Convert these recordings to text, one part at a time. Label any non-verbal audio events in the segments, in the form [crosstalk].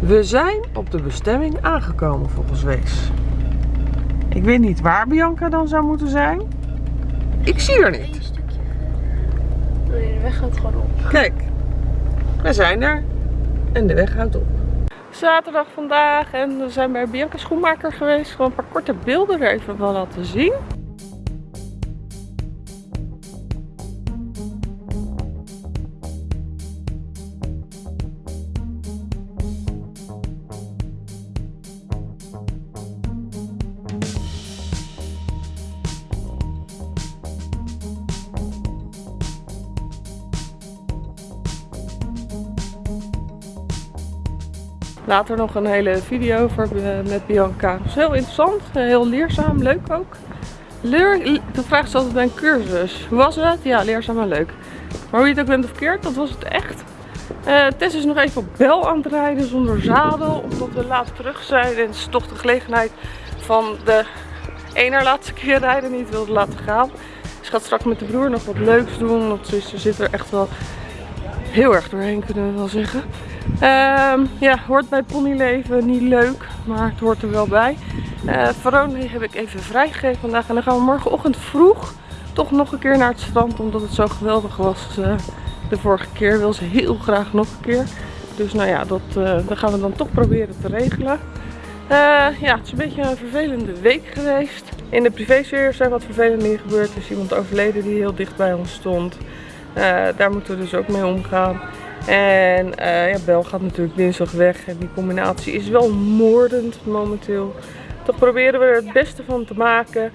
We zijn op de bestemming aangekomen volgens Wees. Ik weet niet waar Bianca dan zou moeten zijn. Ik zie haar niet. Een stukje verder. Nee, de weg gaat gewoon op. Kijk, we zijn er. En de weg houdt op. Zaterdag vandaag en we zijn bij Bianca Schoenmaker geweest. Gewoon een paar korte beelden er even van laten zien. Later nog een hele video voor, eh, met Bianca. Dat is heel interessant, eh, heel leerzaam, leuk ook. Leer, toen vraagt ze altijd bij een cursus. Hoe was het? Ja, leerzaam en leuk. Maar hoe je het ook bent of verkeerd, dat was het echt. Eh Tess is nog even op bel aan het rijden zonder zadel, omdat we laat terug zijn. En het is toch de gelegenheid van de ene laatste keer rijden niet wilde laten gaan. Ze gaat straks met de broer nog wat leuks doen, want ze, ze zit er echt wel heel erg doorheen, kunnen we wel zeggen. Ehm, ja, hoort bij ponyleven, niet leuk, maar het hoort er wel bij. Uh, Verone heb ik even vrijgegeven vandaag en dan gaan we morgenochtend vroeg toch nog een keer naar het strand, omdat het zo geweldig was eh, de vorige keer. Wil ze heel graag nog een keer. Dus nou ja, dat, eh, gaan we dan toch proberen te regelen. Eh, ja, het is een beetje een vervelende week geweest. In de privésfeer zijn wat vervelende dingen gebeurd. Er is iemand overleden die heel dicht bij ons stond. Daar moeten we dus ook mee omgaan. En eh, ja, Bel gaat natuurlijk dinsdag weg. En die combinatie is wel moordend momenteel. Toch proberen we er het beste van te maken.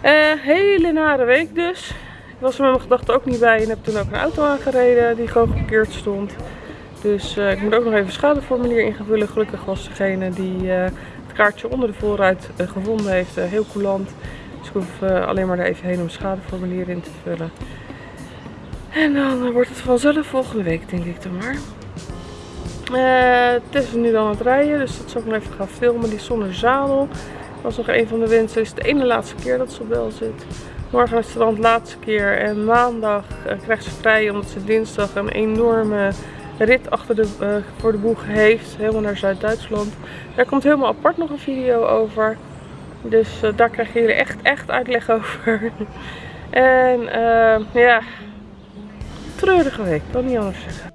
Eh, hele nare week dus. Ik was er met mijn gedachten ook niet bij. En heb toen ook een auto aangereden die gewoon geparkeerd stond. Dus eh, ik moet ook nog even schadeformulier invullen. Gelukkig was degene die het kaartje onder de voorruit gevonden heeft heel coulant. Dus ik hoef alleen maar er even heen om schadeformulier in te vullen. En dan eh, wordt het vanzelf volgende week, denk ik dan maar. Tess is nu dan aan het rijden, dus dat zal ik nog even gaan filmen. Die is zonder zadel. Was nog een van de wensen. Het is de ene laatste keer dat ze op zit. Morgen naar het strand, laatste keer. En maandag eh, krijgt ze vrij, omdat ze dinsdag een enorme rit achter de, voor de boeg heeft. Helemaal naar Zuid-Duitsland. Daar komt helemaal apart nog een video over. Dus daar krijgen jullie echt, echt uitleg over. [laughs] en ja, treurige week, kan niet anders zeggen.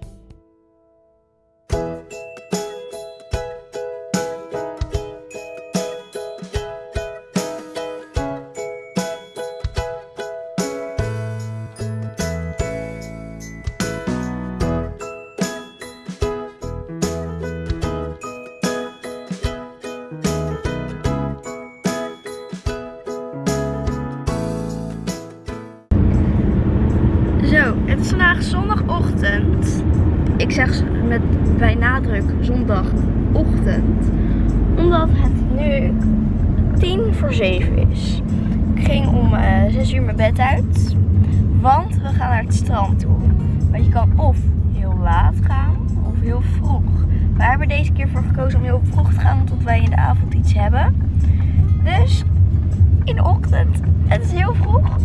Het is heel vroeg.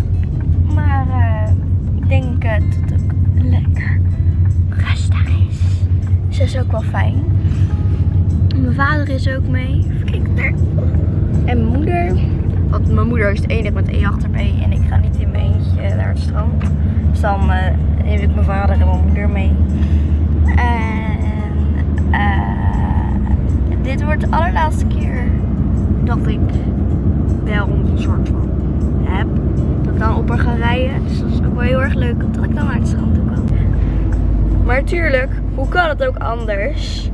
Maar eh, ik denk eh, dat het ook lekker rustig is. Dus dat is ook wel fijn. Mijn vader is ook mee. Kijken daar. En mijn moeder. Want mijn moeder is de enige met E achter mee. En ik ga niet in mijn eentje naar het strand. Dus dan eh, neem ik mijn vader en mijn moeder mee. En dit wordt de allerlaatste keer dat ik wel een soort van heb. Dat ik dan op haar ga rijden. Dus dat is ook wel heel erg leuk dat ik dan naar het strand toe kan. Maar natuurlijk, hoe kan het ook anders?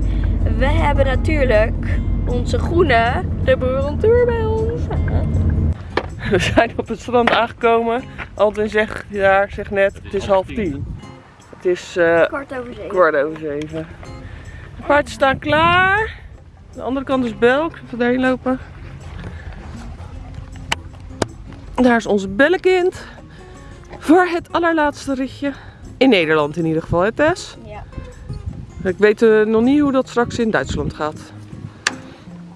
We hebben natuurlijk onze groene de Tour bij ons. We zijn op het strand aangekomen. Alwin zegt, ja, zegt net, het is half tien. Het is eh, Kwart over zeven. kwart over zeven. De paardjes staan klaar. De andere kant is Belk. Even daarheen lopen. Daar is onze bellenkind. Voor het allerlaatste ritje. In Nederland in ieder geval, hè Tess? Ja. Ik weet eh, nog niet hoe dat straks in Duitsland gaat.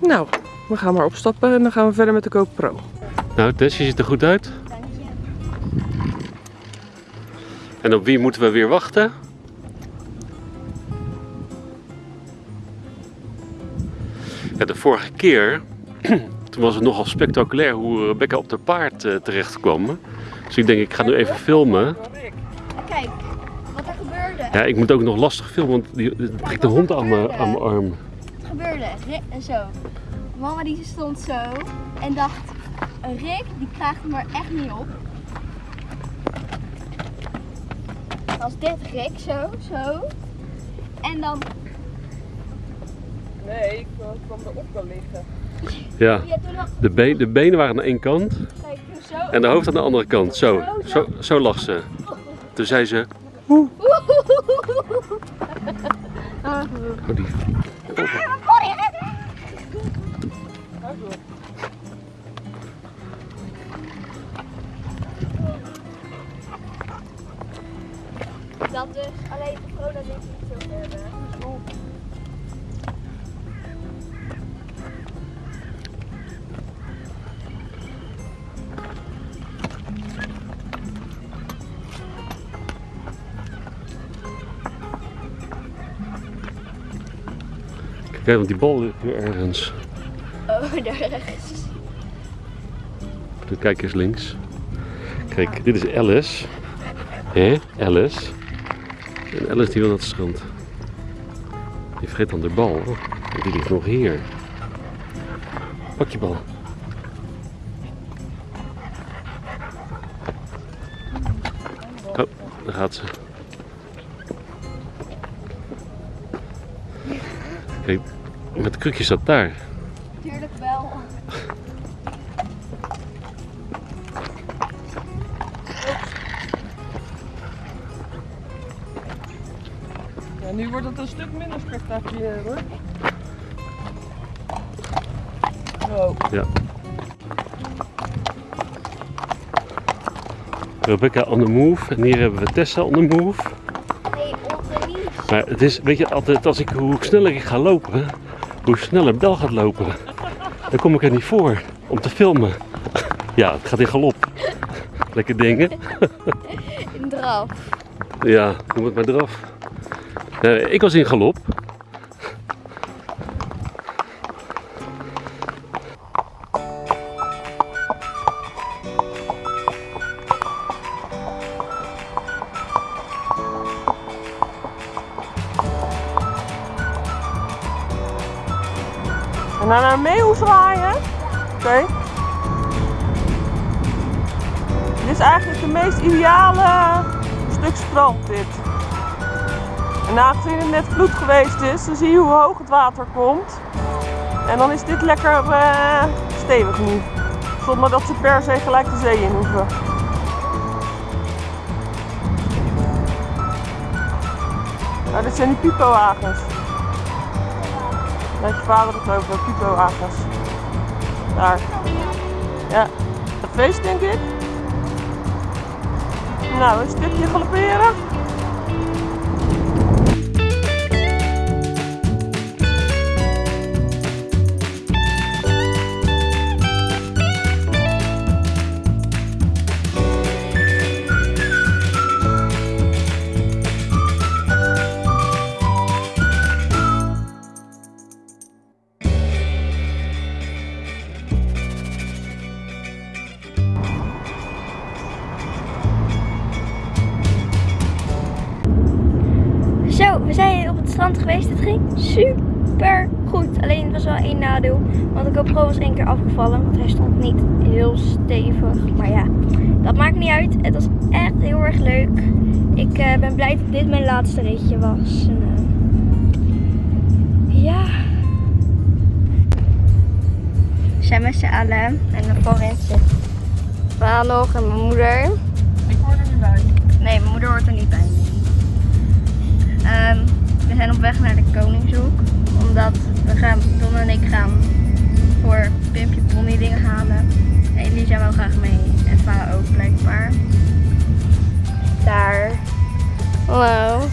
Nou, we gaan maar opstappen en dan gaan we verder met de GoPro. Nou, Tess, je ziet er goed uit. Dank je. En op wie moeten we weer wachten? Ja, de vorige keer, toen was het nogal spectaculair hoe Rebecca op de paard eh, terecht kwam. Dus ik denk, ik ga nu even filmen. Kijk, wat er gebeurde. Ja, ik moet ook nog lastig filmen, want die die trekt de hond aan mijn aan mijn arm. Het gebeurde. En zo. Mama die stond zo en dacht, Rick die krijgt hem er echt niet op. Als dit Rick zo, zo. En dan, Nee, ik kwam erop kan liggen. Ja, de, de benen waren aan één kant en de hoofd aan de andere kant. Zo, zo, zo lag ze. Toen zei ze, oh die, Dat dus alleen de corona niet zo hebben. Kijk, want die bal ligt hier ergens. Oh, daar rechts. Kijk eens links. Kijk, dit is Alice. Hé, Alice. En Alice die wil naar het strand. Die vergeet dan de bal. En die ligt nog hier. Pak je bal. Oh, daar gaat ze. Met de krukje staat daar. Tuurlijk wel. Ja, nu wordt het een stuk minder spectaculair hoor. Zo. Ja. Rebecca on the move en hier hebben we Tessa on the move. Nee, onze niet. Maar het is, weet je, altijd als ik, hoe sneller ik ga lopen, hoe sneller Bel gaat lopen. Dan kom ik er niet voor om te filmen. Ja, het gaat in galop. Lekker dingen. In draf. Ja, noem het maar. Nee, ik was in galop. Is eigenlijk de meest ideale stuk strand dit. En aangezien het net vloed geweest is, dan zie je hoe hoog het water komt. En dan is dit lekker eh, stevig nu. Zonder dat ze per se gelijk de zee in hoeven. Nou, dit zijn die pipowagens. Heeft je vader het over, pipowagens. Daar. Ja, het feest denk ik. Nou, een stukje galopperen. GoPro was één keer afgevallen. Want hij stond niet heel stevig. Maar ja, dat maakt niet uit. Het was echt heel erg leuk. Ik eh, ben blij dat dit mijn laatste ritje was. En, eh, ja. We zijn met z'n allen. En dan voorin zit Waar nog en mijn moeder. Ik hoor er nu bij. Nee, mijn moeder hoort er niet bij. Ehm, we zijn op weg naar de Koningshoek. Omdat we gaan, Don en ik gaan voor Pimpje Pony dingen halen. En Elisa wil graag mee. En Va ook blijkbaar. Daar. Hallo.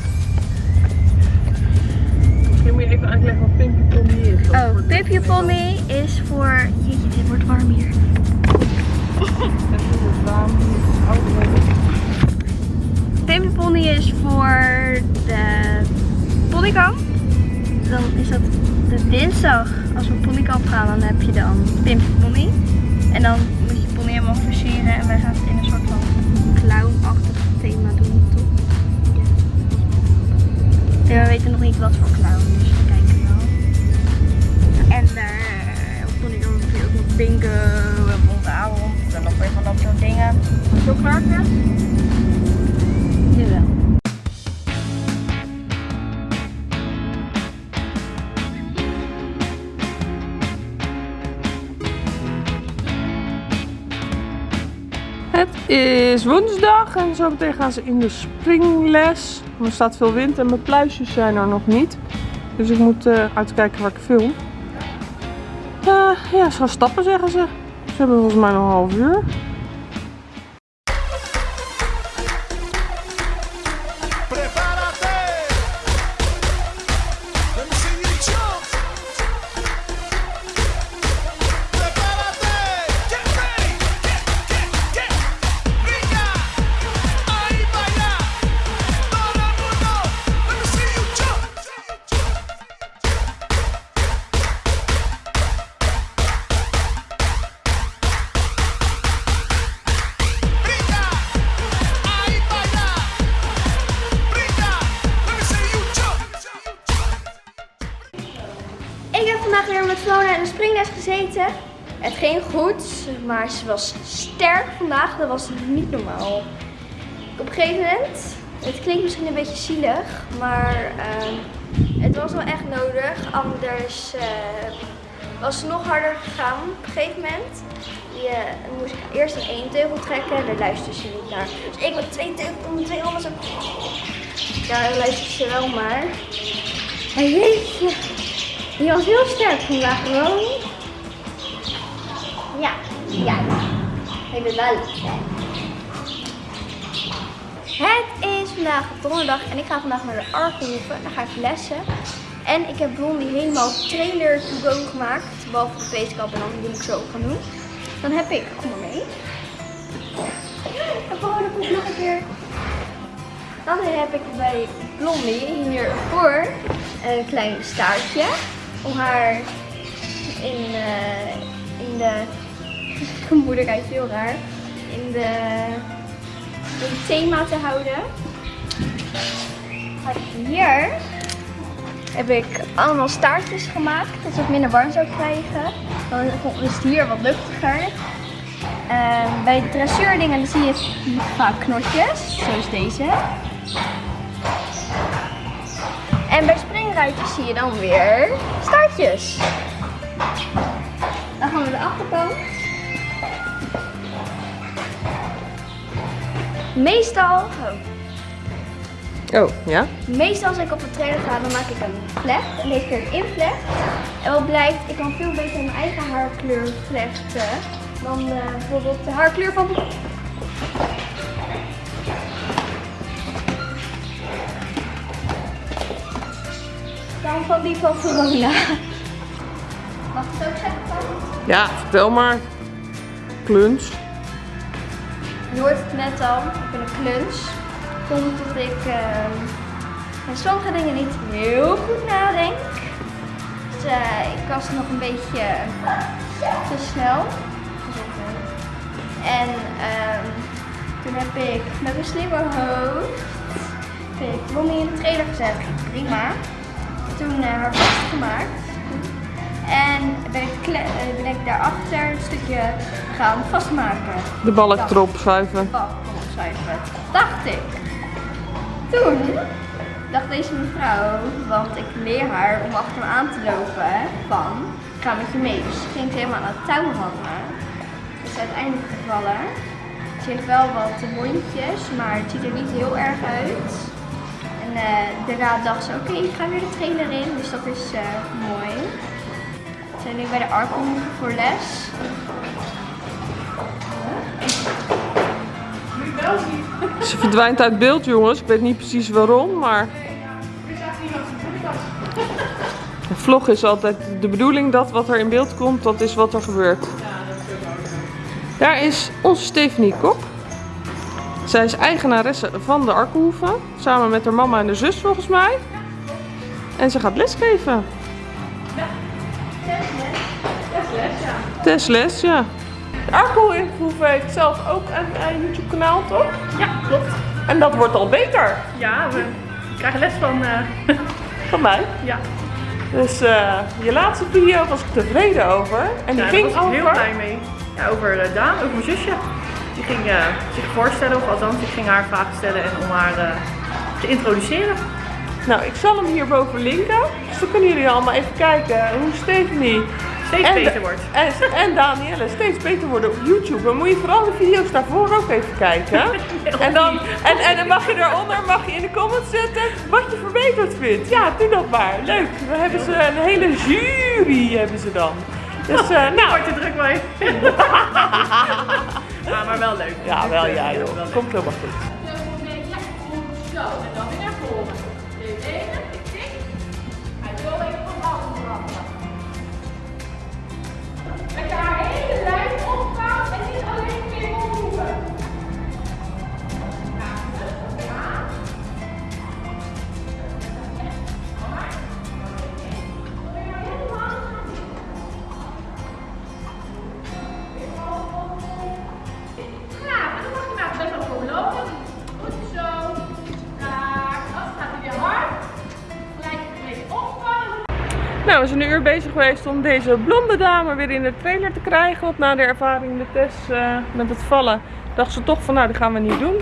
Misschien moet je even uitleggen wat Pimpje Tommy is. Oh, Pimpje Pony is voor... Jeetje, dit wordt warm hier. [laughs] Pimpje Pony is voor de ponykamp. Dan is dat is dinsdag. Als we ponykamp gaan, dan heb je dan Pimp Pony. En dan moet je pony helemaal versieren. En wij gaan het in een soort van clown-achtig thema doen, toch? Ja. En we weten nog niet wat voor clown, dus we kijken wel. En daar op ponykamp je ook nog bingo en avond en nog weer van dat soort dingen. Zo klaar? Jawel. Is woensdag en zo meteen gaan ze in de springles. Er staat veel wind en mijn pluisjes zijn er nog niet. Dus ik moet eh, uitkijken waar ik film. Eh, ja, ze gaan stappen zeggen ze. Ze hebben volgens mij nog een half uur. De springles gezeten. Het ging goed, maar ze was sterk vandaag. Dat was niet normaal. Op een gegeven moment, het klinkt misschien een beetje zielig, maar ehm, het was wel echt nodig. Anders eh, was ze nog harder gegaan. Op een gegeven moment je, moest ik eerst een één teugel trekken en daar luisterde ze niet naar. Dus ik met twee teugels om twee handen zo... Ja, dan luisterde ze wel maar. En jeetje. Die was heel sterk vandaag gewoon. Ja, ja. Ik ben wel sterk. Het is vandaag donderdag en ik ga vandaag naar de Arkenhoeven. Daar ga ik lessen. En ik heb Blondie helemaal trailer to gemaakt. Behalve de wetenschap en dan die ik zo gaan doen. Dan heb ik, kom maar mee. En gewoon de nog een keer. Dan heb ik bij Blondie hiervoor een klein staartje. Om haar in, eh, in de... [laughs] Moeder kijkt heel raar. In de... Het thema te houden. Hier heb ik allemaal staartjes gemaakt. Dat het minder warm zou krijgen. Dan is het hier wat luchtiger. Ehm, bij de dressuurdingen zie je vaak knotjes, zoals deze. En bij springruitjes zie je dan weer staartjes. Dan gaan we de achterkant. Meestal, oh, Oh, ja? meestal als ik op de trailer ga, dan maak ik een vlecht. En deze keer een invlecht. En wat blijkt, ik kan veel beter mijn eigen haarkleur vlechten dan eh, bijvoorbeeld de haarkleur van dan van die van Verona. Mag ik het ook zeggen? Ja, vertel maar. Kluns. Je hoort het net al, ik ben een kluns. Komt dat ik ehm aan sommige dingen niet heel goed nadenk. Dus eh, ik was nog een beetje te snel. En ehm, toen heb ik met een slimme hoofd ik Lonnie in de trailer gezet. Prima. Toen eh, haar vastgemaakt. En ben ik, eh, ben ik daarachter een stukje gaan vastmaken. De balk erop schuiven. bal kon opschuiven. Dacht ik. Toen dacht deze mevrouw, want ik leer haar om achter me aan te lopen, van ik ga met je mee. Dus ze ging helemaal aan het touw hangen. Is uiteindelijk gevallen. Ze heeft wel wat wondjes, maar het ziet er niet heel erg uit. Eh, daarna dacht ze, oké, ik ga weer de trailer in, dus dat is eh, mooi. We zijn nu bij de Arkom voor les. Ze verdwijnt uit beeld, jongens. Ik weet niet precies waarom, maar... Een vlog is altijd de bedoeling dat wat er in beeld komt, dat is wat er gebeurt. Daar is onze Stephanie Kok. Zij is eigenaresse van de Arkenhoeven. Samen met haar mama en de zus volgens mij. En ze gaat lesgeven. Testles, ja. Arco Inproeven heeft zelf ook een, een YouTube kanaal, toch? Ja, klopt. En dat wordt al beter Ja, we krijgen les van. eh, van mij. ja, Dus eh, je laatste video was ik tevreden over. En die Ja, ging heel blij mee. Ja, over eh, Daan, over mijn zusje. Die ging eh, zich voorstellen, of althans, ik ging haar vragen stellen en om haar eh, te introduceren. Nou, ik zal hem hierboven linken. Dus dan kunnen jullie allemaal even kijken hoe Stephanie Steeds en, beter wordt. En, en Danielle steeds beter worden op YouTube. Dan moet je vooral de video's daarvoor ook even kijken. [laughs] En dan, en, en dan mag je daaronder mag je in de comments zetten wat je verbeterd vindt. Ja, doe dat maar. Leuk. Dan hebben ze een hele jury hebben ze dan. Dus eh, [laughs] nou, Wordt er druk mee. [laughs] ja, maar wel leuk. ja, wel ja wel joh. Komt helemaal goed. Zo, Nou, we zijn een uur bezig geweest om deze blonde dame weer in de trailer te krijgen. Want na de ervaring in de test eh, met het vallen, dacht ze toch van nou, dat gaan we niet doen.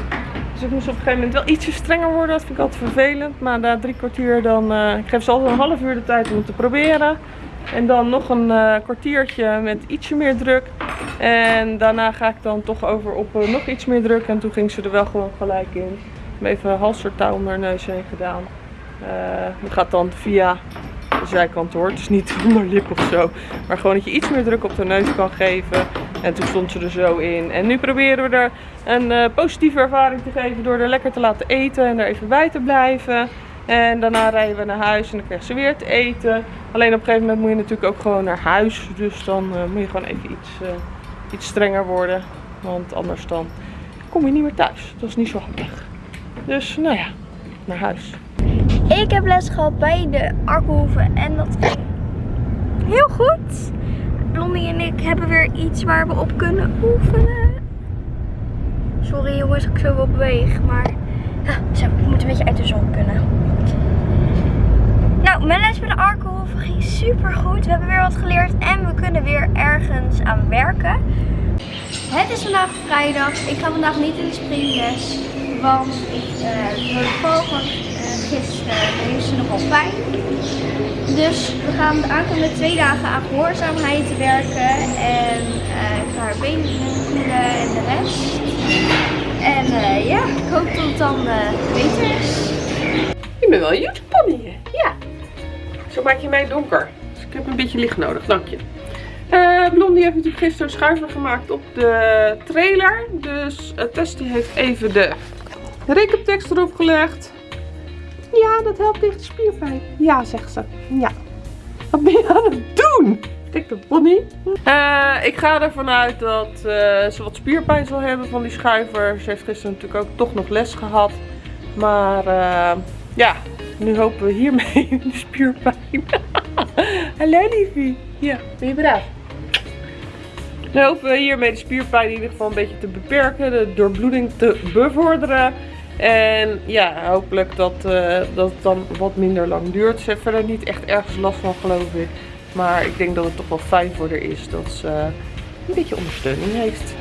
Dus ik moest op een gegeven moment wel ietsje strenger worden. Dat vind ik altijd vervelend. Maar na drie kwartier dan, eh, ik geef ze altijd een half uur de tijd om het te proberen. En dan nog een eh, kwartiertje met ietsje meer druk. En daarna ga ik dan toch over op eh, nog iets meer druk. En toen ging ze er wel gewoon gelijk in. Ik heb even halstertouw om haar neus heen gedaan. Eh, dat gaat dan via zijkant hoor. Het is niet [laughs] onder lip of zo. Maar gewoon dat je iets meer druk op de neus kan geven. En toen stond ze er zo in. En nu proberen we er een eh, positieve ervaring te geven door er lekker te laten eten en er even bij te blijven. En daarna rijden we naar huis en dan krijgt ze weer te eten. Alleen op een gegeven moment moet je natuurlijk ook gewoon naar huis. Dus dan eh, moet je gewoon even iets, eh, iets strenger worden. Want anders dan kom je niet meer thuis. Dat is niet zo handig. Dus nou ja, naar huis. Ik heb les gehad bij de Arkhoeven en dat ging heel goed. Blondie en ik hebben weer iets waar we op kunnen oefenen. Sorry jongens, ik zo wel beweeg, maar zo, ik moet een beetje uit de zon kunnen. Nou, mijn les bij de Arkhoeven ging super goed. We hebben weer wat geleerd en we kunnen weer ergens aan werken. Het is vandaag vrijdag. Ik ga vandaag niet in de springles. Want ik uh, de val gisteren heeft ze nogal pijn. Dus we gaan de aankomende twee dagen aan gehoorzaamheid werken. En eh, ik ga haar benen voelen en de rest. En eh, ja, ik hoop dat het dan eh, beter is. Je bent wel een YouTube pony, hè? Ja. Zo maak je mij donker. Dus ik heb een beetje licht nodig, dank je. Blondie heeft natuurlijk gisteren een schuiver gemaakt op de trailer. Dus Testie heeft even de rekentekst erop gelegd. Ja, dat helpt tegen spierpijn. Ja, zegt ze. Ja. Wat ben je aan het doen? Dat Bonnie. Eh, ik ga ervan uit dat eh, ze wat spierpijn zal hebben van die schuiver. Ze heeft gisteren natuurlijk ook toch nog les gehad. Maar eh, ja, nu hopen we hiermee [laughs] de spierpijn. [laughs] Hallo liefie. Ja, ben je braaf? Nu hopen we hiermee de spierpijn in ieder geval een beetje te beperken. De doorbloeding te bevorderen. En ja, hopelijk dat, eh, dat het dan wat minder lang duurt. Ze heeft verder niet echt ergens last van geloof ik. Maar ik denk dat het toch wel fijn voor haar is dat ze een beetje ondersteuning heeft.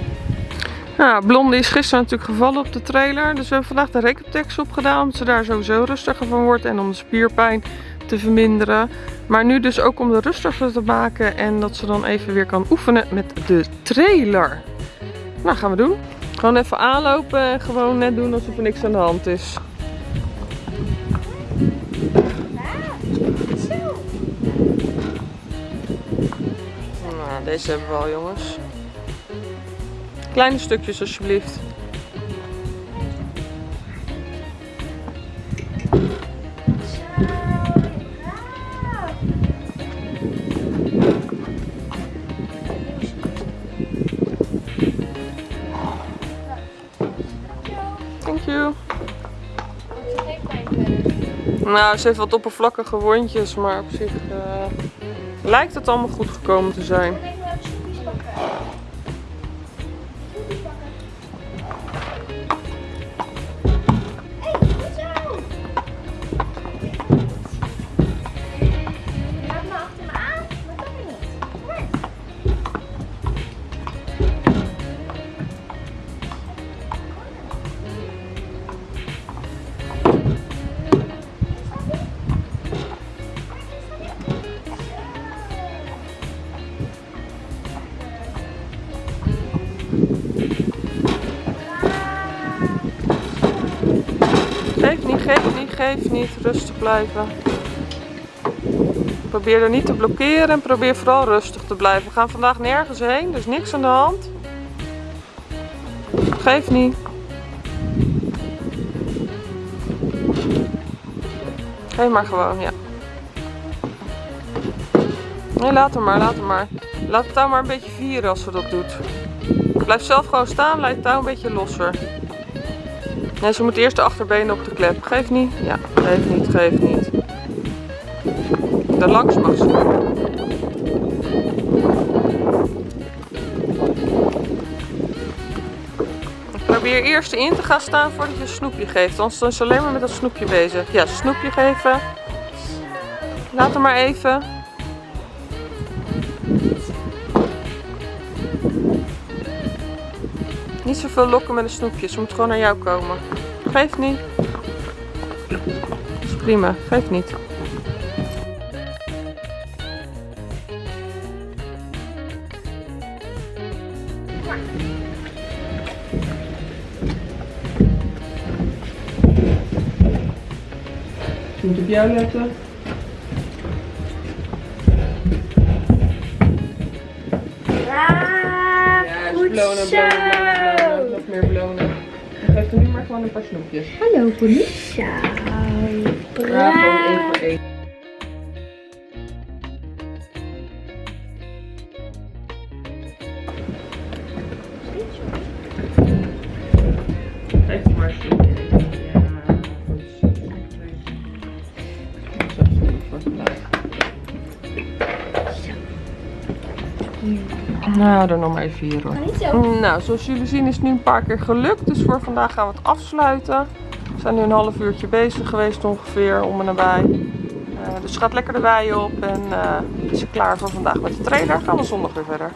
Nou, Blondie is gisteren natuurlijk gevallen op de trailer. Dus we hebben vandaag de Recaptex opgedaan. Omdat ze daar sowieso rustiger van wordt. En om de spierpijn te verminderen. Maar nu dus ook om de rustiger te maken. En dat ze dan even weer kan oefenen met de trailer. Nou, gaan we doen. Gewoon even aanlopen en gewoon net doen alsof er niks aan de hand is. Nou, deze hebben we al jongens. Kleine stukjes alsjeblieft. Nou, ze heeft wat oppervlakkige wondjes, maar op zich eh, lijkt het allemaal goed gekomen te zijn. Geef niet, geef niet. Rustig blijven. Probeer er niet te blokkeren en probeer vooral rustig te blijven. We gaan vandaag nergens heen, dus niks aan de hand. Geef niet. Geef maar gewoon, ja. Nee, laat hem maar, laat hem maar. Laat het touw maar een beetje vieren als ze dat doet. Blijf zelf gewoon staan, laat het touw een beetje losser. Nee, ze moet eerst de achterbenen op de klep. Geef niet. Ja, geef niet, geef niet. Daar langs mag ze. Probeer eerst in te gaan staan voordat je een snoepje geeft. Anders is ze alleen maar met dat snoepje bezig. Ja, snoepje geven. Laat hem maar even. Niet zoveel lokken met een snoepje. Ze moet gewoon naar jou komen. Geef niet. Dat is prima. Geef niet. Ze moet op jou letten. Ah, Ja, meer belonen. En geef er nu maar gewoon een paar snoepjes. Hallo, Felicia. Één voor één. Nou, er nog maar even hier hoor. Zo. Nou, zoals jullie zien is het nu een paar keer gelukt. Dus voor vandaag gaan we het afsluiten. We zijn nu een half uurtje bezig geweest ongeveer, om en nabij. Eh, dus gaat lekker de wei op en eh, is ze klaar voor vandaag met de trailer. Gaan we zondag weer verder.